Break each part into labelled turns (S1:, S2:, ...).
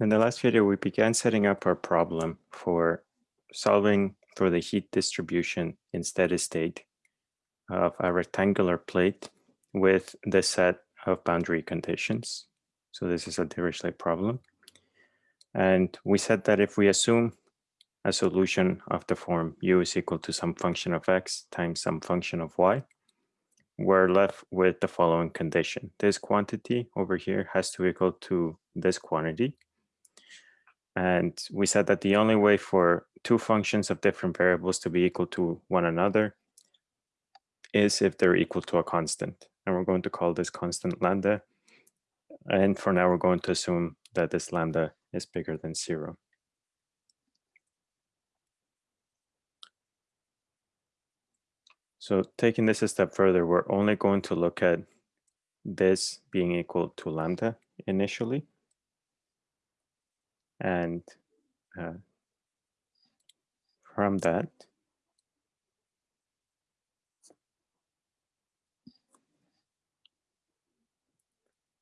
S1: In the last video, we began setting up our problem for solving for the heat distribution in steady state of a rectangular plate with the set of boundary conditions. So this is a Dirichlet problem. And we said that if we assume a solution of the form u is equal to some function of x times some function of y, we're left with the following condition. This quantity over here has to equal to this quantity. And we said that the only way for two functions of different variables to be equal to one another is if they're equal to a constant. And we're going to call this constant lambda. And for now, we're going to assume that this lambda is bigger than zero. So taking this a step further, we're only going to look at this being equal to lambda initially and uh, from that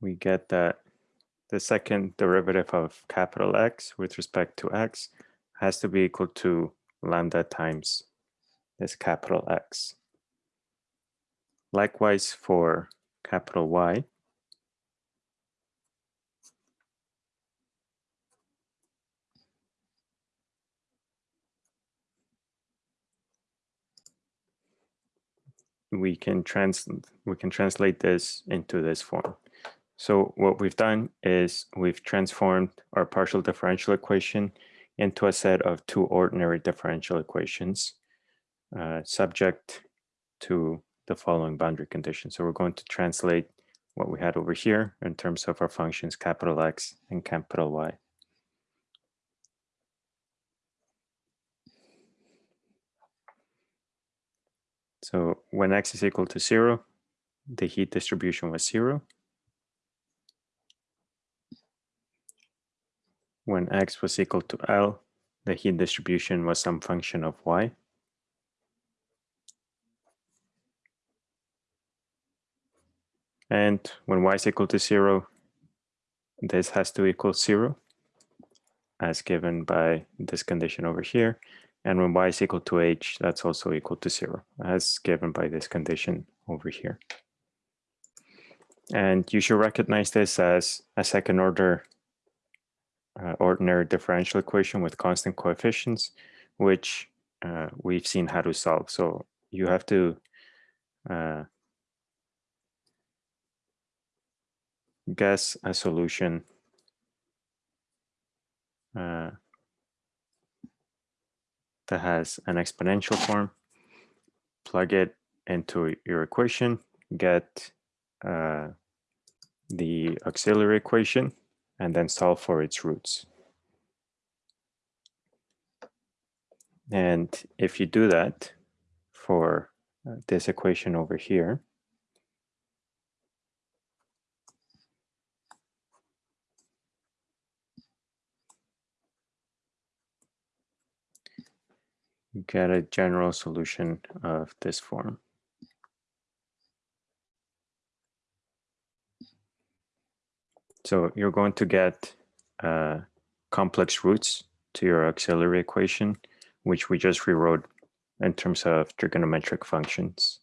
S1: we get that the second derivative of capital X with respect to X has to be equal to lambda times this capital X. Likewise for capital Y, we can trans we can translate this into this form. So what we've done is we've transformed our partial differential equation into a set of two ordinary differential equations uh, subject to the following boundary conditions. So we're going to translate what we had over here in terms of our functions capital X and capital Y. So when x is equal to zero, the heat distribution was zero. When x was equal to L, the heat distribution was some function of y. And when y is equal to zero, this has to equal zero as given by this condition over here. And when y is equal to h, that's also equal to zero, as given by this condition over here. And you should recognize this as a second order uh, ordinary differential equation with constant coefficients, which uh, we've seen how to solve. So you have to uh, guess a solution uh, that has an exponential form, plug it into your equation, get uh, the auxiliary equation, and then solve for its roots. And if you do that for uh, this equation over here, get a general solution of this form. So you're going to get uh, complex roots to your auxiliary equation, which we just rewrote in terms of trigonometric functions.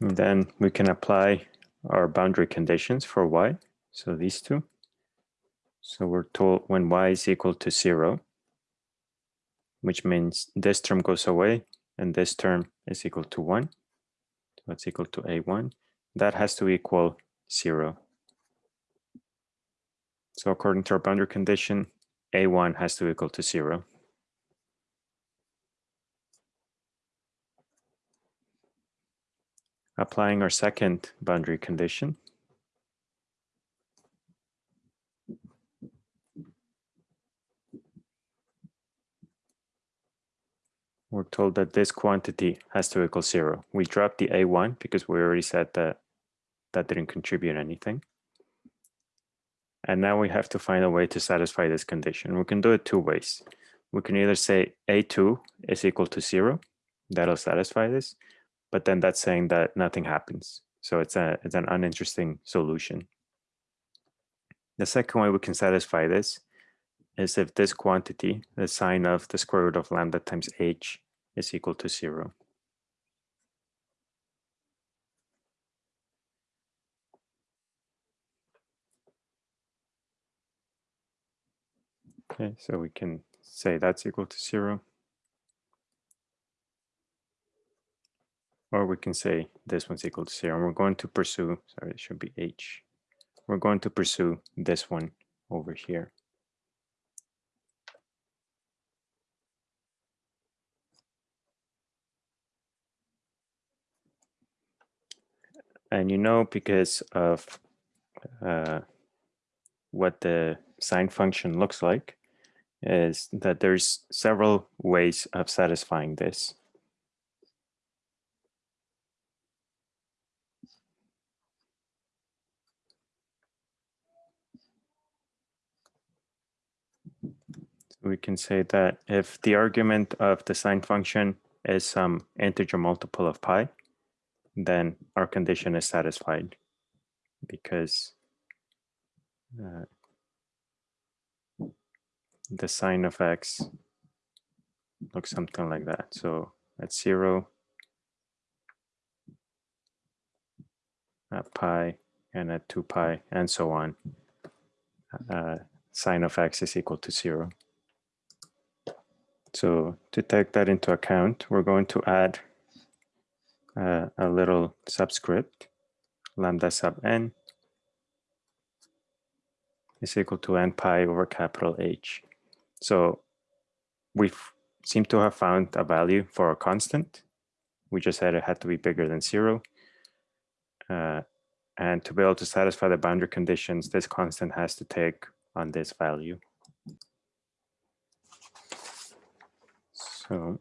S1: And then we can apply our boundary conditions for y, so these two. So we're told when y is equal to zero, which means this term goes away and this term is equal to 1. So it's equal to a1. That has to equal 0. So according to our boundary condition, a1 has to equal to 0. Applying our second boundary condition, we're told that this quantity has to equal zero. We drop the A1 because we already said that that didn't contribute anything. And now we have to find a way to satisfy this condition. We can do it two ways. We can either say A2 is equal to zero, that'll satisfy this, but then that's saying that nothing happens. So it's a it's an uninteresting solution. The second way we can satisfy this is if this quantity, the sine of the square root of lambda times h is equal to zero. Okay, so we can say that's equal to zero. Or we can say this one's equal to zero. And we're going to pursue, sorry, it should be h. We're going to pursue this one over here. And you know, because of uh, what the sine function looks like, is that there's several ways of satisfying this. we can say that if the argument of the sine function is some integer multiple of pi, then our condition is satisfied because uh, the sine of x looks something like that. So at zero, at pi, and at 2 pi, and so on, uh, sine of x is equal to zero. So to take that into account, we're going to add uh, a little subscript, lambda sub n is equal to n pi over capital H. So we seem to have found a value for a constant. We just said it had to be bigger than zero. Uh, and to be able to satisfy the boundary conditions, this constant has to take on this value. So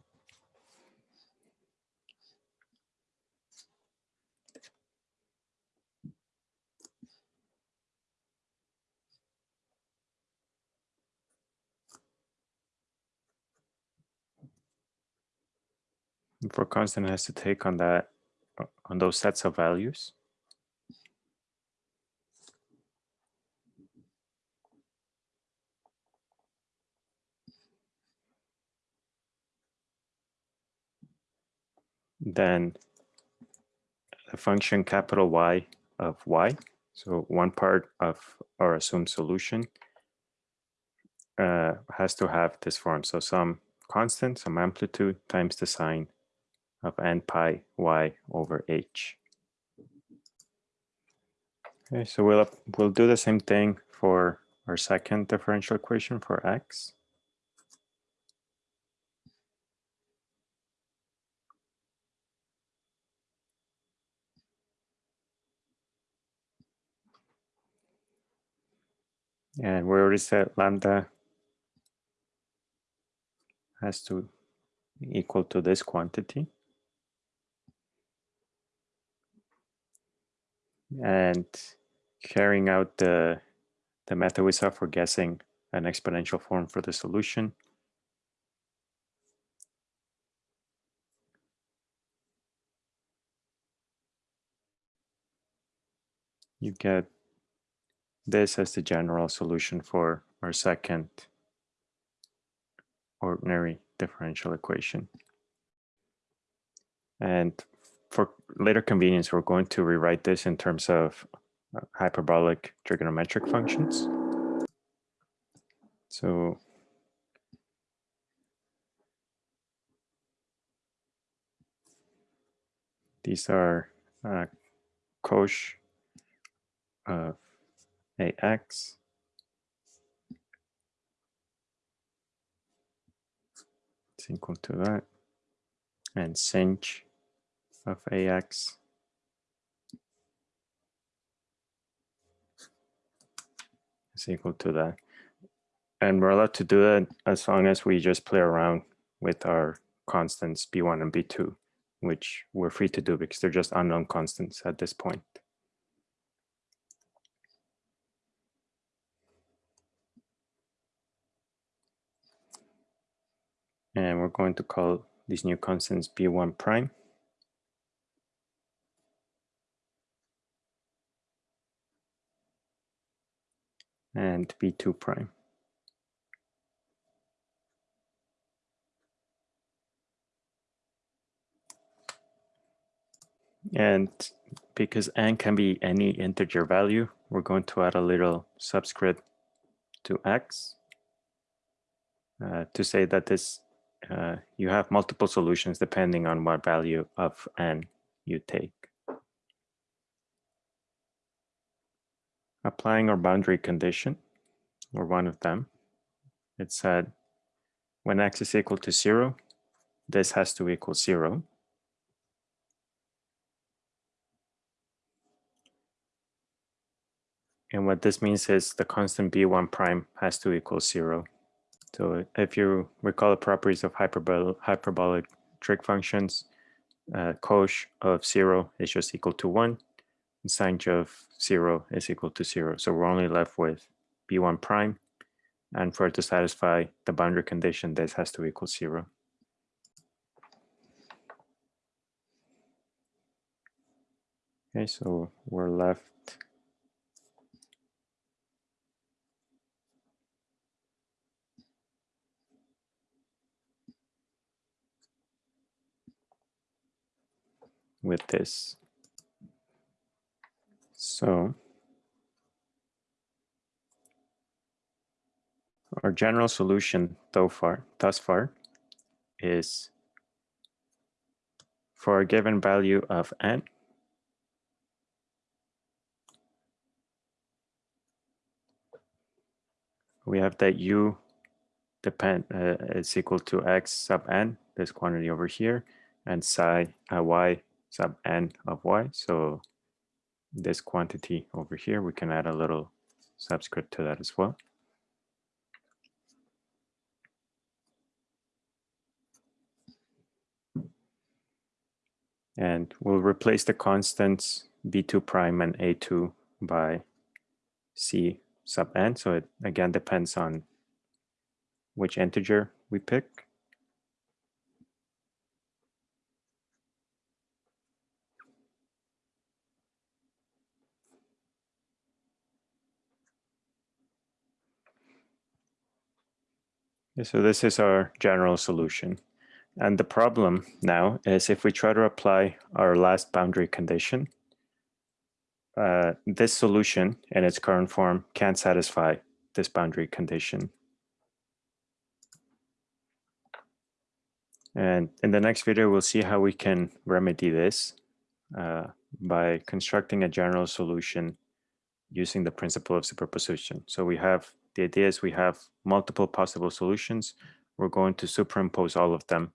S1: for constant has to take on that uh, on those sets of values. Then a function capital Y of Y. So one part of our assumed solution uh, has to have this form. So some constant, some amplitude times the sine of n pi y over h. Okay, so we'll we'll do the same thing for our second differential equation for x. And we already said lambda has to equal to this quantity. And carrying out the, the method we saw for guessing an exponential form for the solution. You get this as the general solution for our second ordinary differential equation. And for later convenience, we're going to rewrite this in terms of uh, hyperbolic trigonometric functions. So these are uh, cosh of ax it's equal to that and sinh of AX is equal to that. And we're allowed to do that as long as we just play around with our constants B1 and B2, which we're free to do because they're just unknown constants at this point. And we're going to call these new constants B1 prime. And B2 prime. And because n can be any integer value, we're going to add a little subscript to x uh, to say that this uh, you have multiple solutions depending on what value of n you take. applying our boundary condition, or one of them, it said when x is equal to 0, this has to equal 0. And what this means is the constant b1 prime has to equal 0. So if you recall the properties of hyperbol hyperbolic trig functions, uh, cosh of 0 is just equal to 1. Sine of zero is equal to zero. So we're only left with B1 prime. And for it to satisfy the boundary condition, this has to equal zero. Okay, so we're left with this. So our general solution so far, thus far is for a given value of n, we have that u depend uh, is equal to x sub n, this quantity over here, and psi uh, y sub n of y. So this quantity over here, we can add a little subscript to that as well. And we'll replace the constants b2 prime and a2 by c sub n. So it again depends on which integer we pick. So this is our general solution. And the problem now is if we try to apply our last boundary condition, uh, this solution in its current form can't satisfy this boundary condition. And in the next video, we'll see how we can remedy this uh, by constructing a general solution using the principle of superposition. So we have the idea is we have multiple possible solutions. We're going to superimpose all of them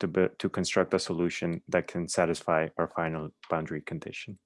S1: to, to construct a solution that can satisfy our final boundary condition.